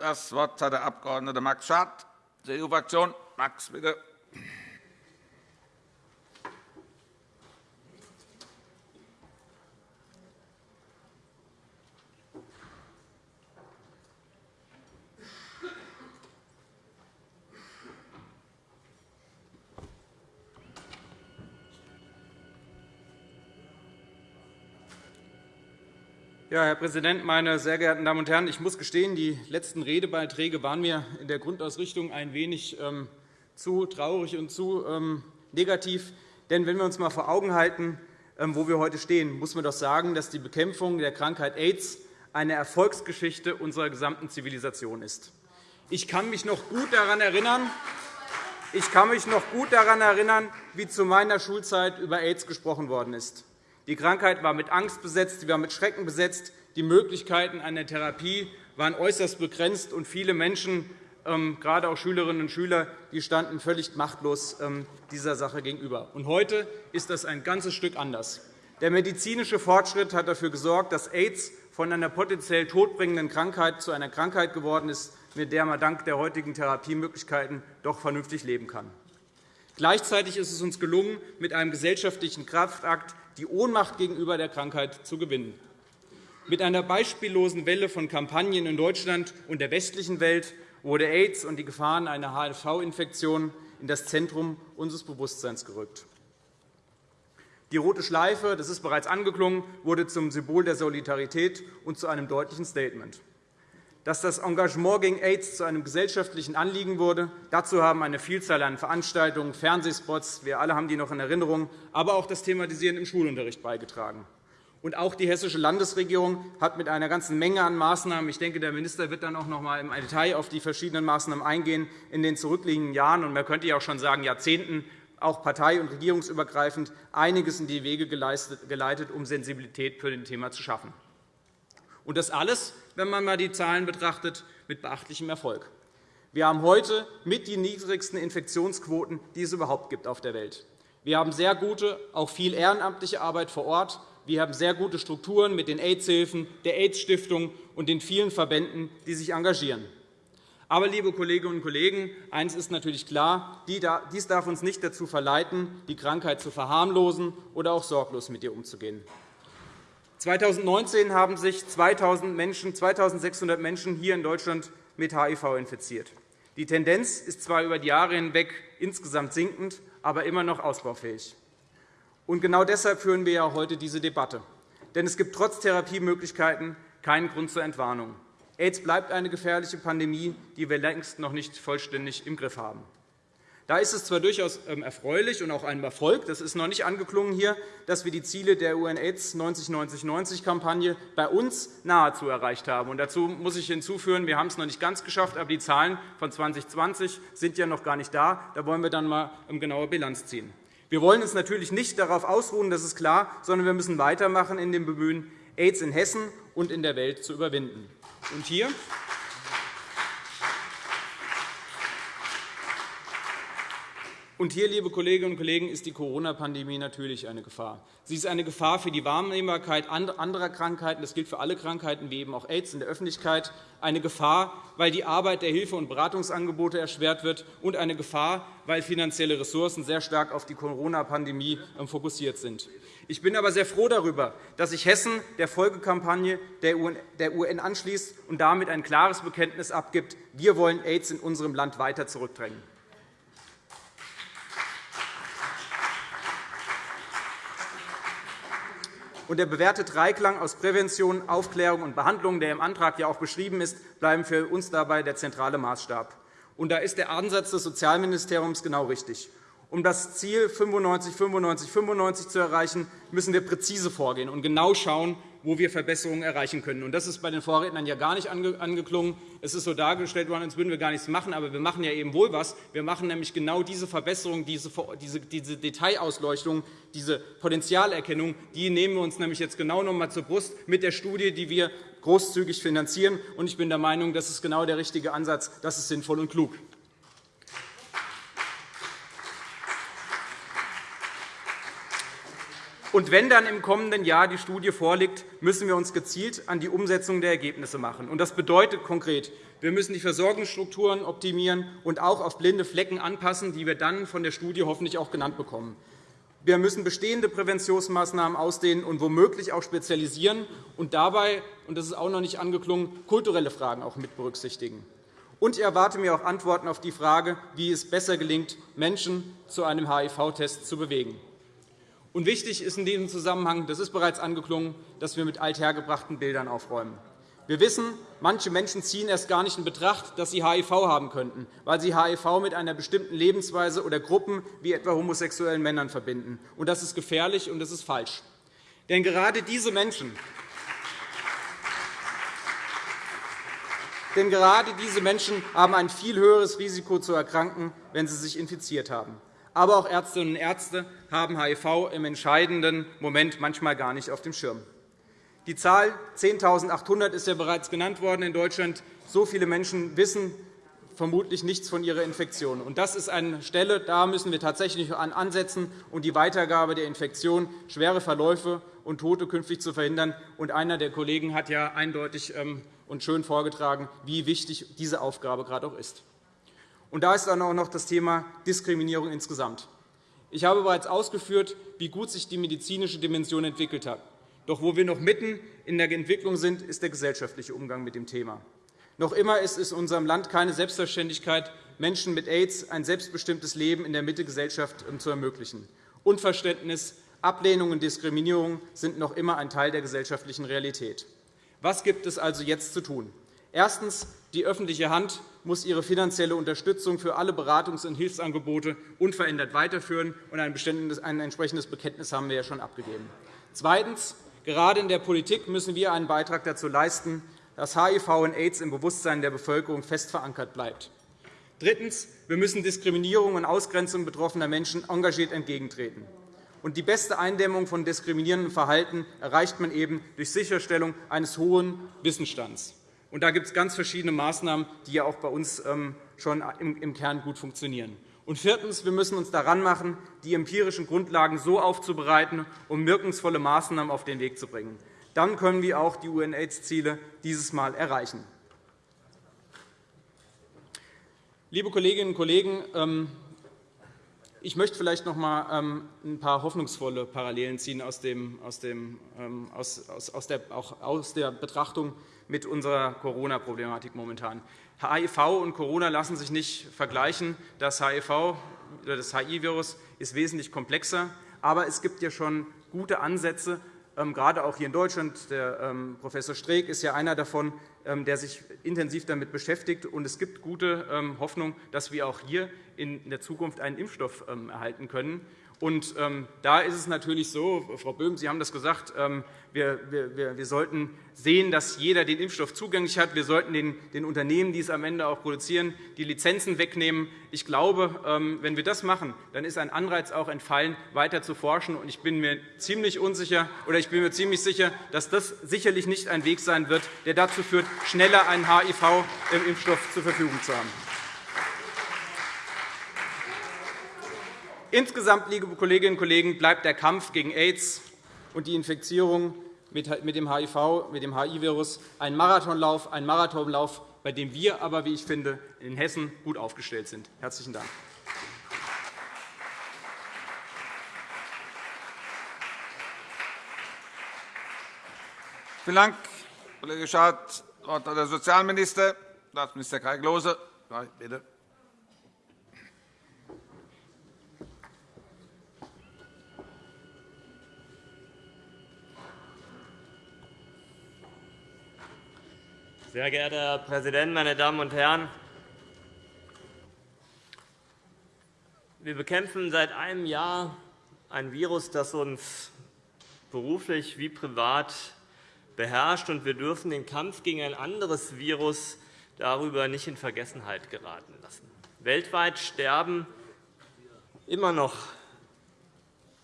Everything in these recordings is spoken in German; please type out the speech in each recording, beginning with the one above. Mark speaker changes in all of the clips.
Speaker 1: Das Wort hat der Abg. Max Schardt, CDU-Fraktion. Max, bitte.
Speaker 2: Ja, Herr Präsident, meine sehr geehrten Damen und Herren! Ich muss gestehen, die letzten Redebeiträge waren mir in der Grundausrichtung ein wenig ähm, zu traurig und zu ähm, negativ. Denn wenn wir uns einmal vor Augen halten, ähm, wo wir heute stehen, muss man doch sagen, dass die Bekämpfung der Krankheit AIDS eine Erfolgsgeschichte unserer gesamten Zivilisation ist. Ich kann mich noch gut daran erinnern, ich kann mich noch gut daran erinnern, wie zu meiner Schulzeit über AIDS gesprochen worden ist. Die Krankheit war mit Angst besetzt, sie war mit Schrecken besetzt. Die Möglichkeiten einer Therapie waren äußerst begrenzt, und viele Menschen, ähm, gerade auch Schülerinnen und Schüler, die standen völlig machtlos ähm, dieser Sache gegenüber. Heute ist das ein ganzes Stück anders. Der medizinische Fortschritt hat dafür gesorgt, dass AIDS von einer potenziell todbringenden Krankheit zu einer Krankheit geworden ist, mit der man dank der heutigen Therapiemöglichkeiten doch vernünftig leben kann. Gleichzeitig ist es uns gelungen, mit einem gesellschaftlichen Kraftakt die Ohnmacht gegenüber der Krankheit zu gewinnen. Mit einer beispiellosen Welle von Kampagnen in Deutschland und der westlichen Welt wurde AIDS und die Gefahren einer HIV-Infektion in das Zentrum unseres Bewusstseins gerückt. Die rote Schleife, das ist bereits angeklungen, wurde zum Symbol der Solidarität und zu einem deutlichen Statement. Dass das Engagement gegen AIDS zu einem gesellschaftlichen Anliegen wurde, dazu haben eine Vielzahl an Veranstaltungen, Fernsehspots, wir alle haben die noch in Erinnerung, aber auch das Thematisieren im Schulunterricht beigetragen. Und auch die Hessische Landesregierung hat mit einer ganzen Menge an Maßnahmen – ich denke, der Minister wird dann auch noch einmal im Detail auf die verschiedenen Maßnahmen eingehen – in den zurückliegenden Jahren und man könnte ja auch schon sagen Jahrzehnten auch partei- und regierungsübergreifend einiges in die Wege geleitet, um Sensibilität für das Thema zu schaffen. Und das alles, wenn man einmal die Zahlen betrachtet, mit beachtlichem Erfolg. Wir haben heute mit die niedrigsten Infektionsquoten, die es überhaupt gibt auf der Welt. Wir haben sehr gute, auch viel ehrenamtliche Arbeit vor Ort. Wir haben sehr gute Strukturen mit den AIDS-Hilfen, der AIDS-Stiftung und den vielen Verbänden, die sich engagieren. Aber, liebe Kolleginnen und Kollegen, eines ist natürlich klar. Dies darf uns nicht dazu verleiten, die Krankheit zu verharmlosen oder auch sorglos mit ihr umzugehen. 2019 haben sich 2.600 Menschen hier in Deutschland mit HIV infiziert. Die Tendenz ist zwar über die Jahre hinweg insgesamt sinkend, aber immer noch ausbaufähig. Und genau deshalb führen wir ja heute diese Debatte. Denn es gibt trotz Therapiemöglichkeiten keinen Grund zur Entwarnung. AIDS bleibt eine gefährliche Pandemie, die wir längst noch nicht vollständig im Griff haben. Da ist es zwar durchaus ähm, erfreulich und auch ein Erfolg, das ist noch nicht angeklungen hier, dass wir die Ziele der UN-AIDS 90-90-90-Kampagne bei uns nahezu erreicht haben. dazu muss ich hinzufügen, wir haben es noch nicht ganz geschafft, aber die Zahlen von 2020 sind ja noch gar nicht da. Da wollen wir dann einmal ähm, genauer Bilanz ziehen. Wir wollen uns natürlich nicht darauf ausruhen, das ist klar, sondern wir müssen weitermachen in dem Bemühen, AIDS in Hessen und in der Welt zu überwinden. Und hier Und hier, liebe Kolleginnen und Kollegen, ist die Corona-Pandemie natürlich eine Gefahr. Sie ist eine Gefahr für die Wahrnehmbarkeit anderer Krankheiten. Das gilt für alle Krankheiten, wie eben auch AIDS in der Öffentlichkeit. Eine Gefahr, weil die Arbeit der Hilfe- und Beratungsangebote erschwert wird. Und eine Gefahr, weil finanzielle Ressourcen sehr stark auf die Corona-Pandemie ähm, fokussiert sind. Ich bin aber sehr froh darüber, dass sich Hessen der Folgekampagne der UN anschließt und damit ein klares Bekenntnis abgibt. Wir wollen AIDS in unserem Land weiter zurückdrängen. Und der bewährte Dreiklang aus Prävention, Aufklärung und Behandlung, der im Antrag ja auch beschrieben ist, bleiben für uns dabei der zentrale Maßstab. Und da ist der Ansatz des Sozialministeriums genau richtig. Um das Ziel 95 95 95 zu erreichen, müssen wir präzise vorgehen und genau schauen, wo wir Verbesserungen erreichen können. Das ist bei den Vorrednern ja gar nicht angeklungen. Es ist so dargestellt worden, als würden wir gar nichts machen. Aber wir machen ja eben wohl etwas. Wir machen nämlich genau diese Verbesserung, diese, diese Detailausleuchtung, diese Potenzialerkennung, die nehmen wir uns nämlich jetzt genau noch einmal zur Brust mit der Studie, die wir großzügig finanzieren. Ich bin der Meinung, das ist genau der richtige Ansatz. Das ist sinnvoll und klug. Und wenn dann im kommenden Jahr die Studie vorliegt, müssen wir uns gezielt an die Umsetzung der Ergebnisse machen. Das bedeutet konkret, wir müssen die Versorgungsstrukturen optimieren und auch auf blinde Flecken anpassen, die wir dann von der Studie hoffentlich auch genannt bekommen. Wir müssen bestehende Präventionsmaßnahmen ausdehnen und womöglich auch spezialisieren und dabei, und das ist auch noch nicht angeklungen, kulturelle Fragen auch mit berücksichtigen. Und ich erwarte mir auch Antworten auf die Frage, wie es besser gelingt, Menschen zu einem HIV-Test zu bewegen. Und wichtig ist in diesem Zusammenhang, das ist bereits angeklungen, dass wir mit althergebrachten Bildern aufräumen. Wir wissen, manche Menschen ziehen erst gar nicht in Betracht, dass sie HIV haben könnten, weil sie HIV mit einer bestimmten Lebensweise oder Gruppen wie etwa homosexuellen Männern verbinden. Und das ist gefährlich und das ist falsch. Denn gerade diese Menschen Denn gerade diese Menschen haben ein viel höheres Risiko zu erkranken, wenn sie sich infiziert haben. Aber auch Ärztinnen und Ärzte haben HIV im entscheidenden Moment manchmal gar nicht auf dem Schirm. Die Zahl 10.800 ist ja bereits genannt worden in Deutschland. So viele Menschen wissen vermutlich nichts von ihrer Infektion. Das ist eine Stelle, da müssen wir tatsächlich ansetzen, um die Weitergabe der Infektion, schwere Verläufe und Tote künftig zu verhindern. einer der Kollegen hat ja eindeutig ähm, und schön vorgetragen, wie wichtig diese Aufgabe gerade auch ist. Und da ist dann auch noch das Thema Diskriminierung insgesamt. Ich habe bereits ausgeführt, wie gut sich die medizinische Dimension entwickelt hat. Doch wo wir noch mitten in der Entwicklung sind, ist der gesellschaftliche Umgang mit dem Thema. Noch immer ist es in unserem Land keine Selbstverständlichkeit, Menschen mit AIDS ein selbstbestimmtes Leben in der Mitte Gesellschaft ähm, zu ermöglichen. Unverständnis, Ablehnung und Diskriminierung sind noch immer ein Teil der gesellschaftlichen Realität. Was gibt es also jetzt zu tun? Erstens. Die öffentliche Hand muss ihre finanzielle Unterstützung für alle Beratungs- und Hilfsangebote unverändert weiterführen. Ein entsprechendes Bekenntnis haben wir ja schon abgegeben. Zweitens. Gerade in der Politik müssen wir einen Beitrag dazu leisten, dass HIV und AIDS im Bewusstsein der Bevölkerung fest verankert bleibt. Drittens. Wir müssen Diskriminierung und Ausgrenzung betroffener Menschen engagiert entgegentreten. Und die beste Eindämmung von diskriminierendem Verhalten erreicht man eben durch Sicherstellung eines hohen Wissensstands. Und da gibt es ganz verschiedene Maßnahmen, die ja auch bei uns ähm, schon im Kern gut funktionieren. Und viertens. Wir müssen uns daran machen, die empirischen Grundlagen so aufzubereiten, um wirkungsvolle Maßnahmen auf den Weg zu bringen. Dann können wir auch die UN-AIDS-Ziele dieses Mal erreichen. Liebe Kolleginnen und Kollegen, ähm, ich möchte vielleicht noch einmal ähm, ein paar hoffnungsvolle Parallelen ziehen aus, dem, aus, dem, ähm, aus, aus, der, auch aus der Betrachtung mit unserer Corona-Problematik momentan. HIV und Corona lassen sich nicht vergleichen. Das HIV, das HIV-Virus ist wesentlich komplexer. Aber es gibt ja schon gute Ansätze, ähm, gerade auch hier in Deutschland. Der Prof. Streeck ist ja einer davon, der sich intensiv damit beschäftigt. es gibt gute Hoffnung, dass wir auch hier in der Zukunft einen Impfstoff ähm, erhalten können. Und ähm, da ist es natürlich so, Frau Böhm, Sie haben das gesagt, ähm, wir, sollten sehen, dass jeder den Impfstoff zugänglich hat. Wir sollten den, Unternehmen, die es am Ende auch produzieren, die Lizenzen wegnehmen. Ich glaube, wenn wir das machen, dann ist ein Anreiz auch entfallen, weiter zu forschen. Und ich bin mir ziemlich unsicher, oder ich bin mir ziemlich sicher, dass das sicherlich nicht ein Weg sein wird, der dazu führt, schneller einen HIV-Impfstoff zur Verfügung zu haben. Insgesamt, liebe Kolleginnen und Kollegen, bleibt der Kampf gegen AIDS und die Infizierung mit dem HIV, mit dem HIV-Virus ein Marathonlauf, ein Marathonlauf, bei dem wir aber, wie ich finde, in Hessen gut aufgestellt sind. – Herzlichen Dank.
Speaker 1: Vielen Dank, Kollege Schad. Das Wort hat der Sozialminister, Staatsminister Kai Klose. Bitte.
Speaker 3: Sehr geehrter Herr Präsident, meine Damen und Herren! Wir bekämpfen seit einem Jahr ein Virus, das uns beruflich wie privat beherrscht, und wir dürfen den Kampf gegen ein anderes Virus darüber nicht in Vergessenheit geraten lassen. Weltweit sterben immer noch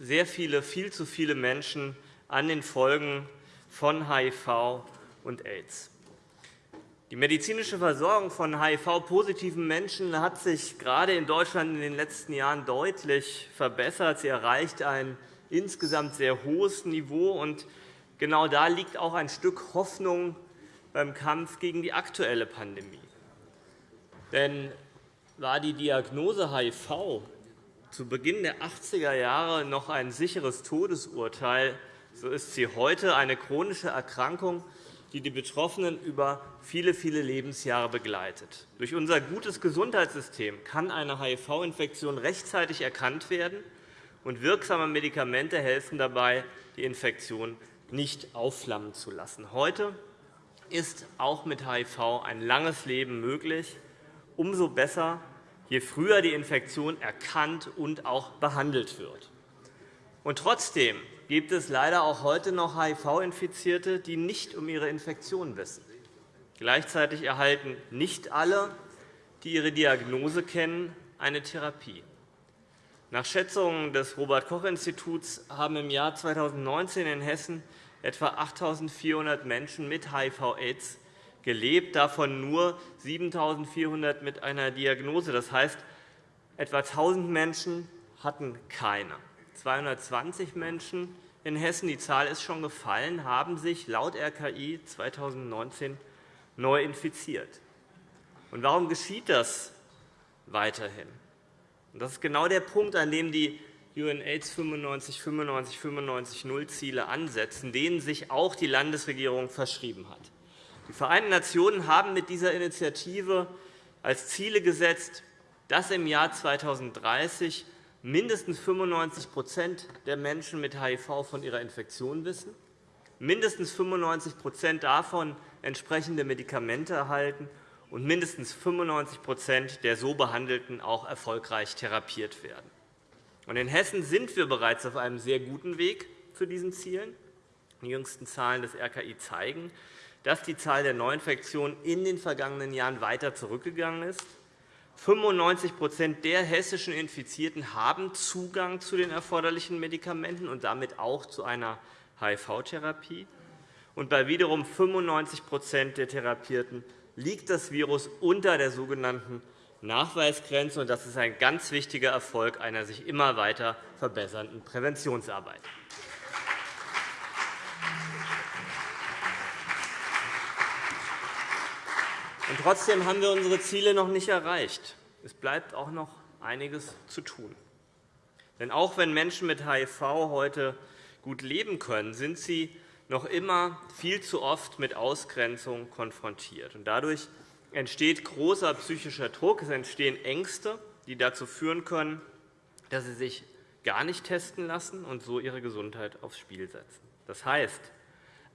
Speaker 3: sehr viele, viel zu viele Menschen an den Folgen von HIV und AIDS. Die medizinische Versorgung von HIV-positiven Menschen hat sich gerade in Deutschland in den letzten Jahren deutlich verbessert. Sie erreicht ein insgesamt sehr hohes Niveau. Und genau da liegt auch ein Stück Hoffnung beim Kampf gegen die aktuelle Pandemie. Denn war die Diagnose HIV zu Beginn der 80er Jahre noch ein sicheres Todesurteil, so ist sie heute eine chronische Erkrankung, die die Betroffenen über viele, viele Lebensjahre begleitet. Durch unser gutes Gesundheitssystem kann eine HIV-Infektion rechtzeitig erkannt werden, und wirksame Medikamente helfen dabei, die Infektion nicht aufflammen zu lassen. Heute ist auch mit HIV ein langes Leben möglich. Umso besser, je früher die Infektion erkannt und auch behandelt wird. Und trotzdem gibt es leider auch heute noch HIV-Infizierte, die nicht um ihre Infektion wissen. Gleichzeitig erhalten nicht alle, die ihre Diagnose kennen, eine Therapie. Nach Schätzungen des Robert-Koch-Instituts haben im Jahr 2019 in Hessen etwa 8.400 Menschen mit HIV-Aids gelebt, davon nur 7.400 mit einer Diagnose. Das heißt, etwa 1.000 Menschen hatten keine. 220 Menschen in Hessen, die Zahl ist schon gefallen, haben sich laut RKI 2019 neu infiziert. Und warum geschieht das weiterhin? Das ist genau der Punkt, an dem die UNAIDS 95, 95, 95 0 Ziele ansetzen, denen sich auch die Landesregierung verschrieben hat. Die Vereinten Nationen haben mit dieser Initiative als Ziele gesetzt, dass im Jahr 2030 mindestens 95% der Menschen mit HIV von ihrer Infektion wissen, mindestens 95% davon entsprechende Medikamente erhalten und mindestens 95% der so Behandelten auch erfolgreich therapiert werden. In Hessen sind wir bereits auf einem sehr guten Weg zu diesen Zielen. Die jüngsten Zahlen des RKI zeigen, dass die Zahl der Neuinfektionen in den vergangenen Jahren weiter zurückgegangen ist. 95% der hessischen Infizierten haben Zugang zu den erforderlichen Medikamenten und damit auch zu einer HIV-Therapie. Bei wiederum 95% der Therapierten liegt das Virus unter der sogenannten Nachweisgrenze. Das ist ein ganz wichtiger Erfolg einer sich immer weiter verbessernden Präventionsarbeit. Und trotzdem haben wir unsere Ziele noch nicht erreicht. Es bleibt auch noch einiges zu tun. Denn auch wenn Menschen mit HIV heute gut leben können, sind sie noch immer viel zu oft mit Ausgrenzung konfrontiert. Dadurch entsteht großer psychischer Druck, es entstehen Ängste, die dazu führen können, dass sie sich gar nicht testen lassen und so ihre Gesundheit aufs Spiel setzen. Das heißt,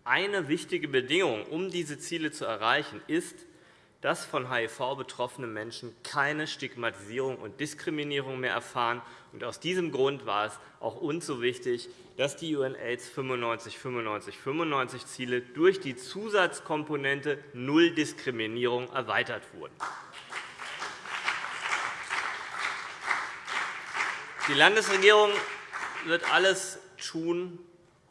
Speaker 3: eine wichtige Bedingung, um diese Ziele zu erreichen, ist, dass von HIV betroffene Menschen keine Stigmatisierung und Diskriminierung mehr erfahren. Aus diesem Grund war es auch uns so wichtig, dass die UNAIDS 95 95 95 Ziele durch die Zusatzkomponente Null Diskriminierung erweitert wurden. Die Landesregierung wird alles tun,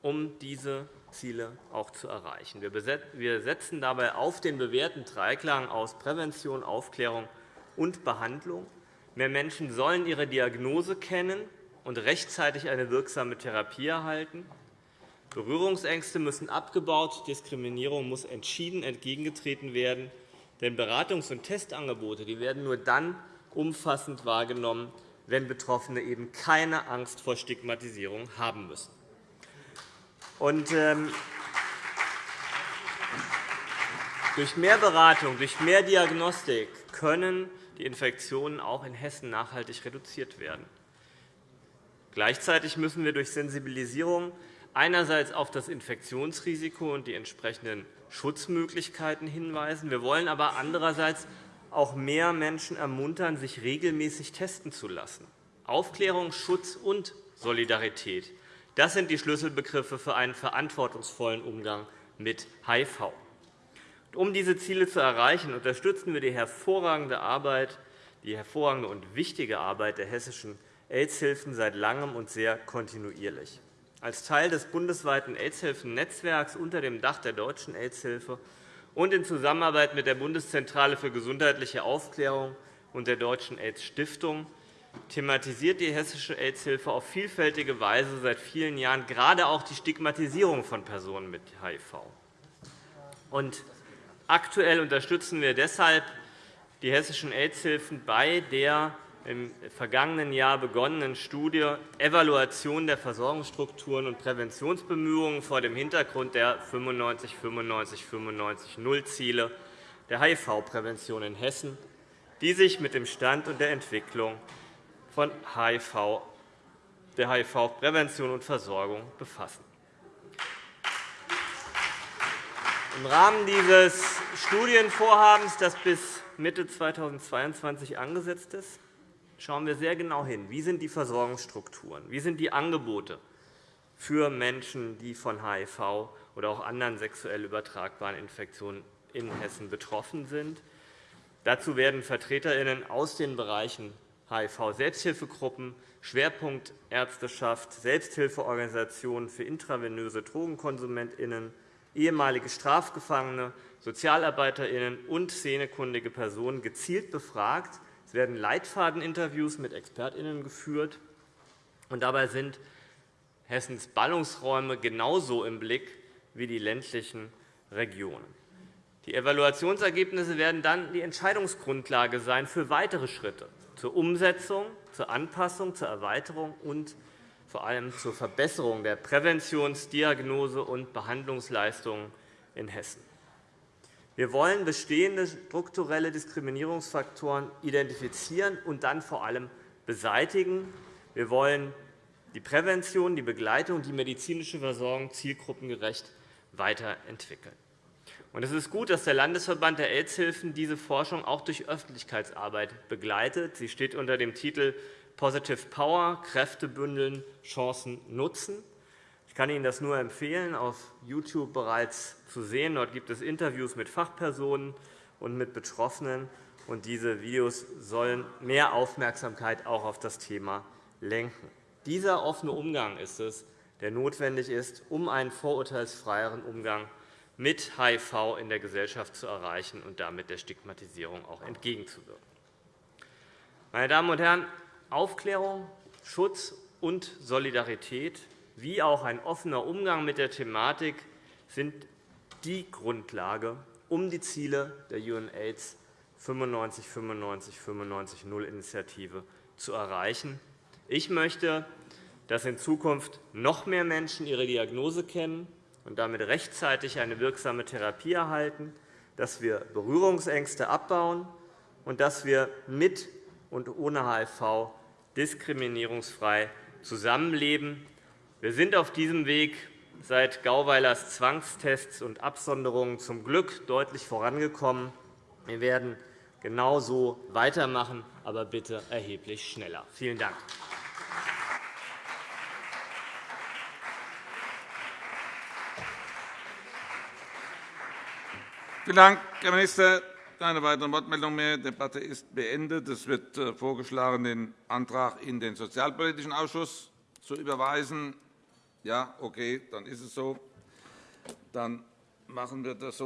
Speaker 3: um diese Ziele auch zu erreichen. Wir setzen dabei auf den bewährten Dreiklang aus Prävention, Aufklärung und Behandlung. Mehr Menschen sollen ihre Diagnose kennen und rechtzeitig eine wirksame Therapie erhalten. Berührungsängste müssen abgebaut, Diskriminierung muss entschieden entgegengetreten werden. Denn Beratungs- und Testangebote die werden nur dann umfassend wahrgenommen, wenn Betroffene eben keine Angst vor Stigmatisierung haben müssen. Und, ähm, durch mehr Beratung, durch mehr Diagnostik können die Infektionen auch in Hessen nachhaltig reduziert werden. Gleichzeitig müssen wir durch Sensibilisierung einerseits auf das Infektionsrisiko und die entsprechenden Schutzmöglichkeiten hinweisen. Wir wollen aber andererseits auch mehr Menschen ermuntern, sich regelmäßig testen zu lassen. Aufklärung, Schutz und Solidarität das sind die Schlüsselbegriffe für einen verantwortungsvollen Umgang mit HIV. Um diese Ziele zu erreichen, unterstützen wir die hervorragende Arbeit, die hervorragende und wichtige Arbeit der hessischen AIDS-Hilfen seit Langem und sehr kontinuierlich. Als Teil des bundesweiten AIDS-Hilfen-Netzwerks unter dem Dach der Deutschen AIDS-Hilfe und in Zusammenarbeit mit der Bundeszentrale für gesundheitliche Aufklärung und der Deutschen AIDS-Stiftung thematisiert die Hessische AIDS-Hilfe auf vielfältige Weise seit vielen Jahren gerade auch die Stigmatisierung von Personen mit HIV. Und aktuell unterstützen wir deshalb die hessischen AIDS-Hilfen bei der im vergangenen Jahr begonnenen Studie Evaluation der Versorgungsstrukturen und Präventionsbemühungen vor dem Hintergrund der 95 95 95 0 Ziele der HIV-Prävention in Hessen, die sich mit dem Stand und der Entwicklung von HIV, der HIV-Prävention und Versorgung befassen. Im Rahmen dieses Studienvorhabens, das bis Mitte 2022 angesetzt ist, schauen wir sehr genau hin. Wie sind die Versorgungsstrukturen? Wie sind die Angebote für Menschen, die von HIV oder auch anderen sexuell übertragbaren Infektionen in Hessen betroffen sind? Dazu werden VertreterInnen aus den Bereichen HIV-Selbsthilfegruppen, Schwerpunkt Ärzteschaft, Selbsthilfeorganisationen für intravenöse DrogenkonsumentInnen, ehemalige Strafgefangene, SozialarbeiterInnen und szenekundige Personen gezielt befragt, es werden Leitfadeninterviews mit ExpertInnen geführt. Und dabei sind Hessens Ballungsräume genauso im Blick wie die ländlichen Regionen. Die Evaluationsergebnisse werden dann die Entscheidungsgrundlage sein für weitere Schritte zur Umsetzung, zur Anpassung, zur Erweiterung und vor allem zur Verbesserung der Präventions-, Diagnose- und Behandlungsleistungen in Hessen. Wir wollen bestehende strukturelle Diskriminierungsfaktoren identifizieren und dann vor allem beseitigen. Wir wollen die Prävention, die Begleitung und die medizinische Versorgung zielgruppengerecht weiterentwickeln. Es ist gut, dass der Landesverband der AIDS-Hilfen diese Forschung auch durch Öffentlichkeitsarbeit begleitet. Sie steht unter dem Titel Positive Power – Kräfte bündeln, Chancen nutzen. Ich kann Ihnen das nur empfehlen, auf YouTube bereits zu sehen. Dort gibt es Interviews mit Fachpersonen und mit Betroffenen. Und diese Videos sollen mehr Aufmerksamkeit auch auf das Thema lenken. Dieser offene Umgang ist es, der notwendig ist, um einen vorurteilsfreieren Umgang mit HIV in der Gesellschaft zu erreichen und damit der Stigmatisierung auch entgegenzuwirken. Meine Damen und Herren, Aufklärung, Schutz und Solidarität wie auch ein offener Umgang mit der Thematik sind die Grundlage, um die Ziele der UNAIDS 95 95 95 0 Initiative zu erreichen. Ich möchte, dass in Zukunft noch mehr Menschen ihre Diagnose kennen und damit rechtzeitig eine wirksame Therapie erhalten, dass wir Berührungsängste abbauen und dass wir mit und ohne HIV diskriminierungsfrei zusammenleben wir sind auf diesem Weg seit Gauweilers Zwangstests und Absonderungen zum Glück deutlich vorangekommen. Wir werden genauso weitermachen, aber bitte erheblich schneller. Vielen Dank.
Speaker 1: Vielen Dank, Herr Minister. Keine weiteren Wortmeldungen mehr. Die Debatte ist beendet. Es wird äh, vorgeschlagen, den Antrag in den Sozialpolitischen Ausschuss zu überweisen. Ja, okay, dann ist es so. Dann machen wir das so.